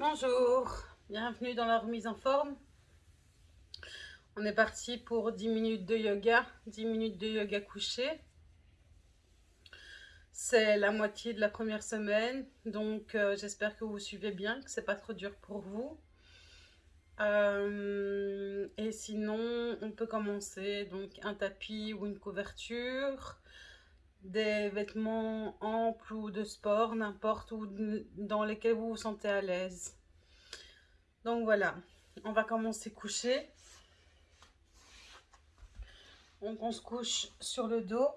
Bonjour, bienvenue dans la remise en forme. On est parti pour 10 minutes de yoga, 10 minutes de yoga couché. C'est la moitié de la première semaine, donc euh, j'espère que vous suivez bien, que c'est pas trop dur pour vous. Euh, et sinon, on peut commencer donc un tapis ou une couverture, des vêtements amples ou de sport, n'importe où dans lesquels vous vous sentez à l'aise. Donc voilà, on va commencer coucher. Donc on se couche sur le dos,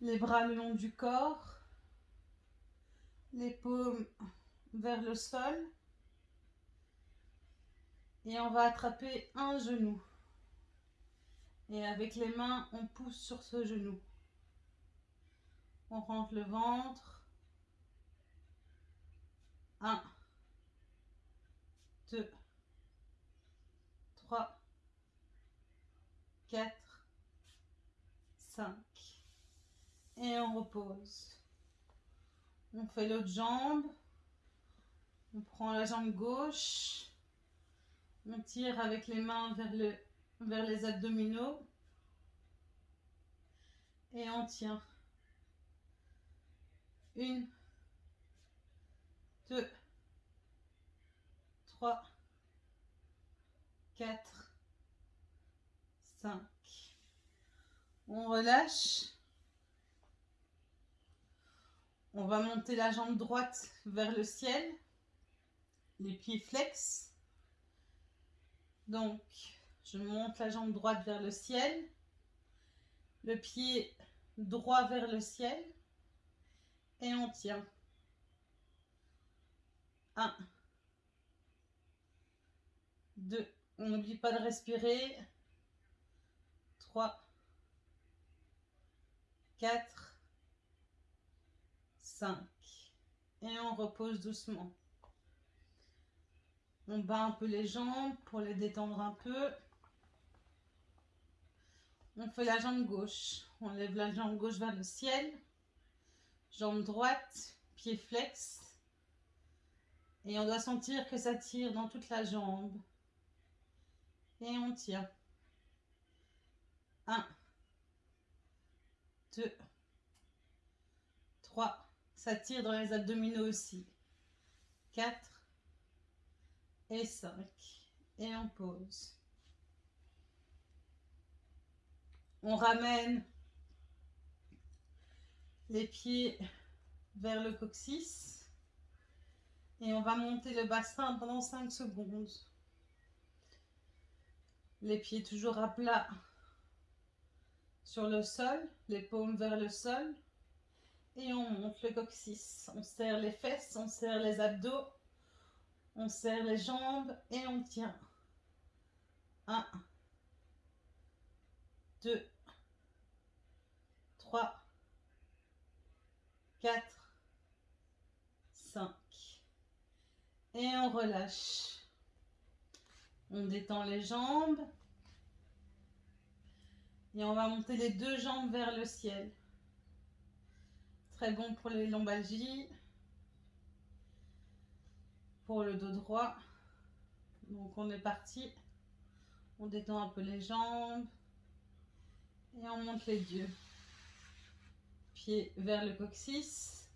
les bras le long du corps, les paumes vers le sol. Et on va attraper un genou. Et avec les mains, on pousse sur ce genou. On rentre le ventre. 1, 2, 3, 4, 5. Et on repose. On fait l'autre jambe. On prend la jambe gauche. On tire avec les mains vers, le, vers les abdominaux. Et on tient. Une, deux, trois, quatre, cinq. On relâche. On va monter la jambe droite vers le ciel. Les pieds flex. Donc, je monte la jambe droite vers le ciel, le pied droit vers le ciel et on tient. 1, 2, on n'oublie pas de respirer. 3, 4, 5 et on repose doucement. On bat un peu les jambes pour les détendre un peu. On fait la jambe gauche. On lève la jambe gauche vers le ciel. Jambe droite, pied flex. Et on doit sentir que ça tire dans toute la jambe. Et on tient. 1, 2, 3. Ça tire dans les abdominaux aussi. 4, et 5. Et on pose. On ramène les pieds vers le coccyx. Et on va monter le bassin pendant 5 secondes. Les pieds toujours à plat sur le sol, les paumes vers le sol. Et on monte le coccyx. On serre les fesses, on serre les abdos. On serre les jambes et on tient. 1, 2, 3, 4, 5. Et on relâche. On détend les jambes. Et on va monter les deux jambes vers le ciel. Très bon pour les lombalgies pour le dos droit. Donc on est parti. On détend un peu les jambes. Et on monte les yeux. Vers le coccyx.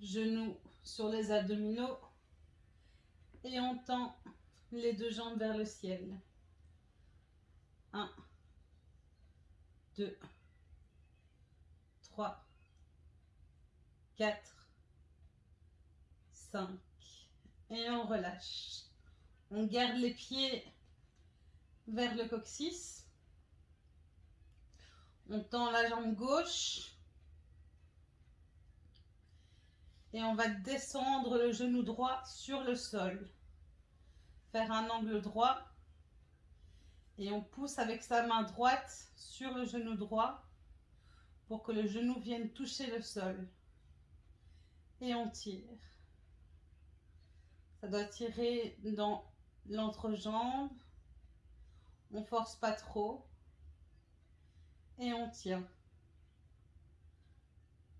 Genoux sur les abdominaux. Et on tend les deux jambes vers le ciel. 1, 2, 3, 4, 5, et on relâche. On garde les pieds vers le coccyx. On tend la jambe gauche. Et on va descendre le genou droit sur le sol. Faire un angle droit. Et on pousse avec sa main droite sur le genou droit pour que le genou vienne toucher le sol. Et on tire. Ça doit tirer dans l'entrejambe. On force pas trop. Et on tient.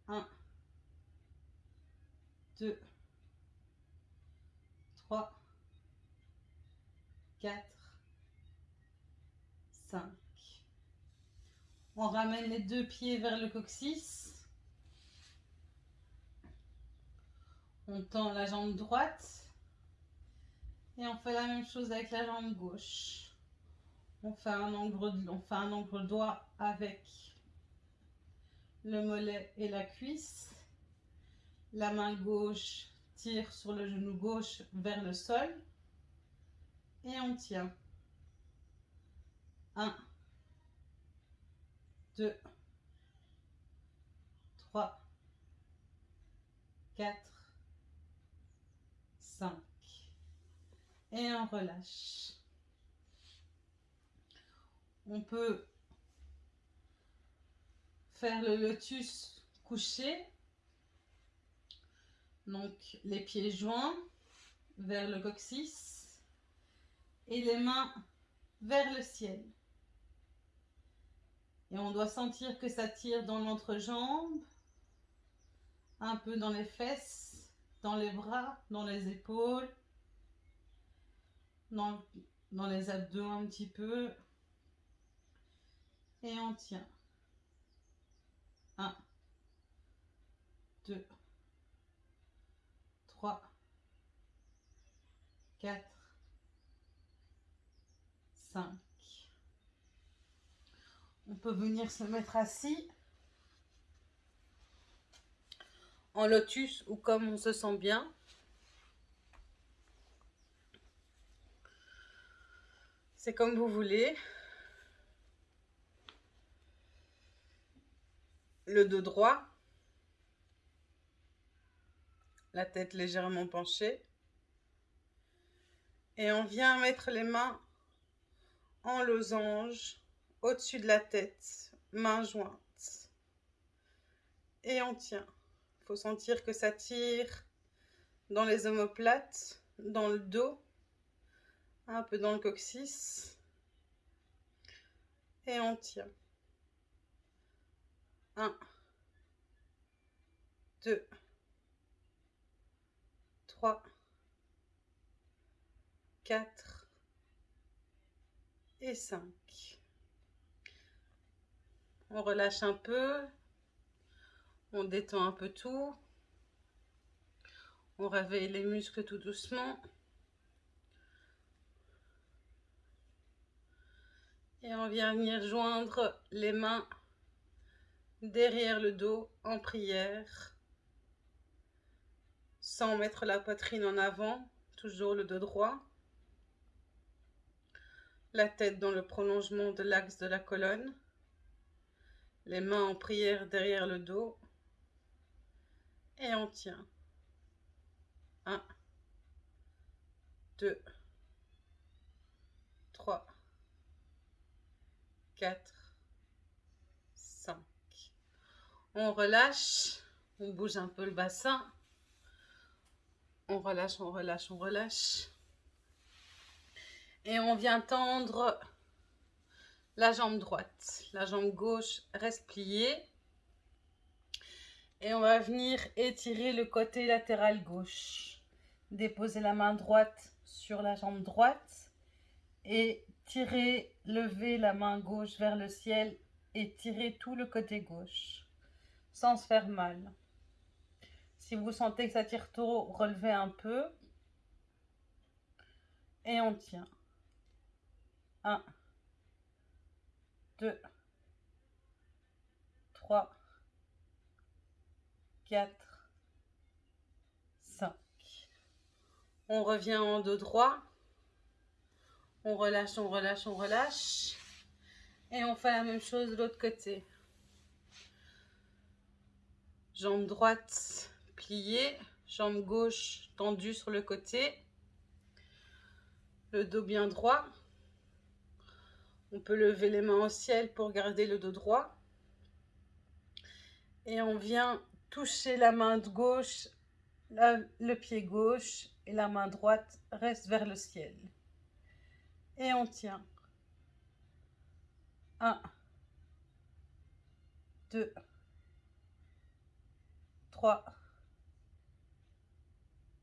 1, 2, 3, 4, 5. On ramène les deux pieds vers le coccyx. On tend la jambe droite. Et on fait la même chose avec la jambe gauche. On fait un angle, on fait un angle droit avec le mollet et la cuisse. La main gauche tire sur le genou gauche vers le sol. Et on tient. 1, 2, 3, 4, 5. Et on relâche. On peut faire le lotus couché. Donc les pieds joints vers le coccyx et les mains vers le ciel. Et on doit sentir que ça tire dans l'entrejambe, un peu dans les fesses, dans les bras, dans les épaules, dans, dans les abdos un petit peu. Et on tient. 1, 2, 3, 4, 5. On peut venir se mettre assis en lotus ou comme on se sent bien. C'est comme vous voulez. Le dos droit. La tête légèrement penchée. Et on vient mettre les mains en losange au-dessus de la tête, main jointe. Et on tient. Il faut sentir que ça tire dans les omoplates, dans le dos, un peu dans le coccyx. Et on tient. 1, 2, 3, 4 et 5. On relâche un peu. On détend un peu tout. On réveille les muscles tout doucement. Et on vient venir joindre les mains derrière le dos en prière. Sans mettre la poitrine en avant, toujours le dos droit. La tête dans le prolongement de l'axe de la colonne les mains en prière derrière le dos. Et on tient. 1, 2, 3, 4, 5. On relâche, on bouge un peu le bassin. On relâche, on relâche, on relâche. Et on vient tendre la jambe droite. La jambe gauche reste pliée. Et on va venir étirer le côté latéral gauche. Déposer la main droite sur la jambe droite et tirer, lever la main gauche vers le ciel et tirer tout le côté gauche sans se faire mal. Si vous sentez que ça tire trop, relevez un peu et on tient. 1, 2, 3, 4, 5. On revient en dos droit. On relâche, on relâche, on relâche. Et on fait la même chose de l'autre côté. Jambe droite pliée, jambe gauche tendue sur le côté. Le dos bien droit. On peut lever les mains au ciel pour garder le dos droit. Et on vient toucher la main de gauche, le pied gauche et la main droite reste vers le ciel. Et on tient. 1, 2, 3,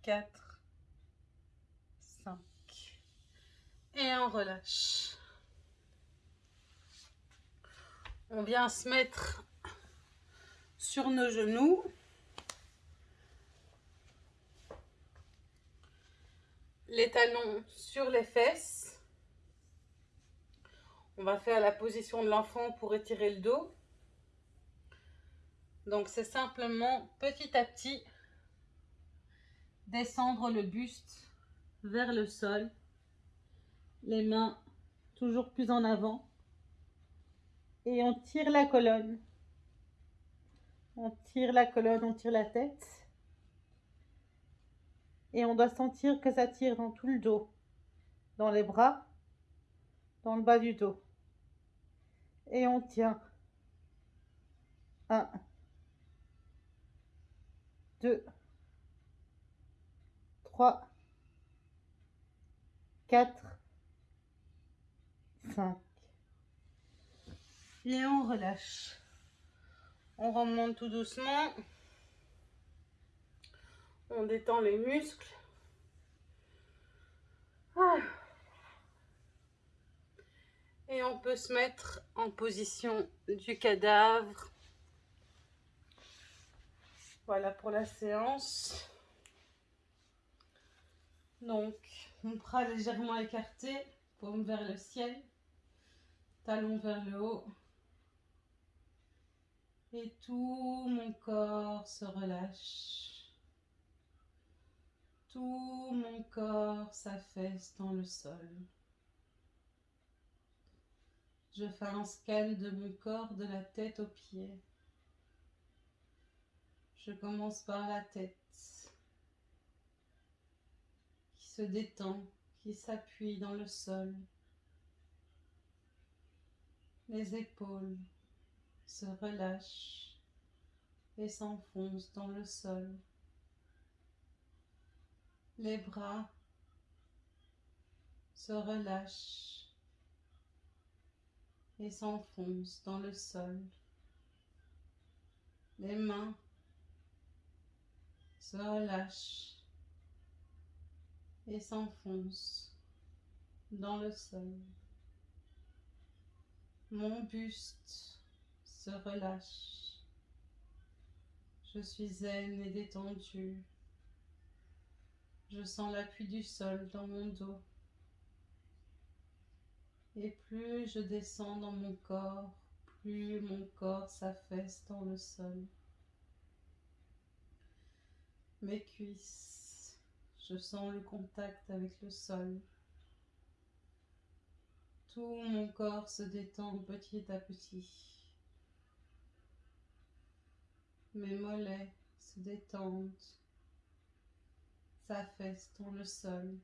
4, Et on relâche. On vient se mettre sur nos genoux. Les talons sur les fesses. On va faire la position de l'enfant pour étirer le dos. Donc c'est simplement petit à petit descendre le buste vers le sol. Les mains toujours plus en avant. Et on tire la colonne. On tire la colonne, on tire la tête. Et on doit sentir que ça tire dans tout le dos. Dans les bras, dans le bas du dos. Et on tient. 1, 2, 3, 4, 5. Et on relâche. On remonte tout doucement. On détend les muscles. Ah. Et on peut se mettre en position du cadavre. Voilà pour la séance. Donc, mon bras légèrement écarté, paume vers le ciel, talon vers le haut. Et tout mon corps se relâche. Tout mon corps s'affaisse dans le sol. Je fais un scan de mon corps de la tête aux pieds. Je commence par la tête qui se détend, qui s'appuie dans le sol. Les épaules se relâchent et s'enfoncent dans le sol. Les bras se relâchent et s'enfoncent dans le sol. Les mains se relâchent et s'enfoncent dans le sol. Mon buste relâche. Je suis zen et détendue. Je sens l'appui du sol dans mon dos. Et plus je descends dans mon corps, plus mon corps s'affaisse dans le sol. Mes cuisses, je sens le contact avec le sol. Tout mon corps se détend petit à petit. Mes mollets se détendent, s'affaissent dans le sol.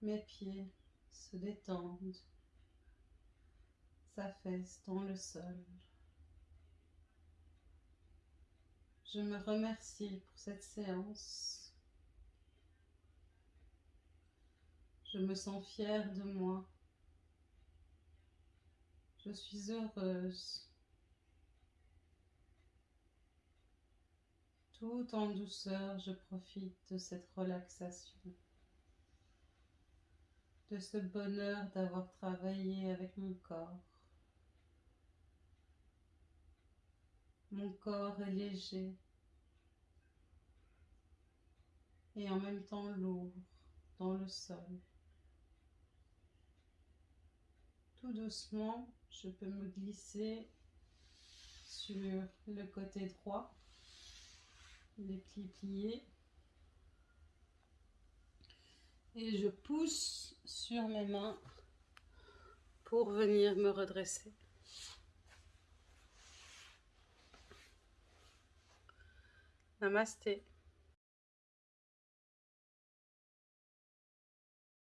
Mes pieds se détendent, s'affaissent dans le sol. Je me remercie pour cette séance. Je me sens fière de moi. Je suis heureuse. Tout en douceur, je profite de cette relaxation, de ce bonheur d'avoir travaillé avec mon corps. Mon corps est léger et en même temps lourd dans le sol. Tout doucement, je peux me glisser sur le côté droit les plis pliés. Et je pousse sur mes mains pour venir me redresser. Namasté.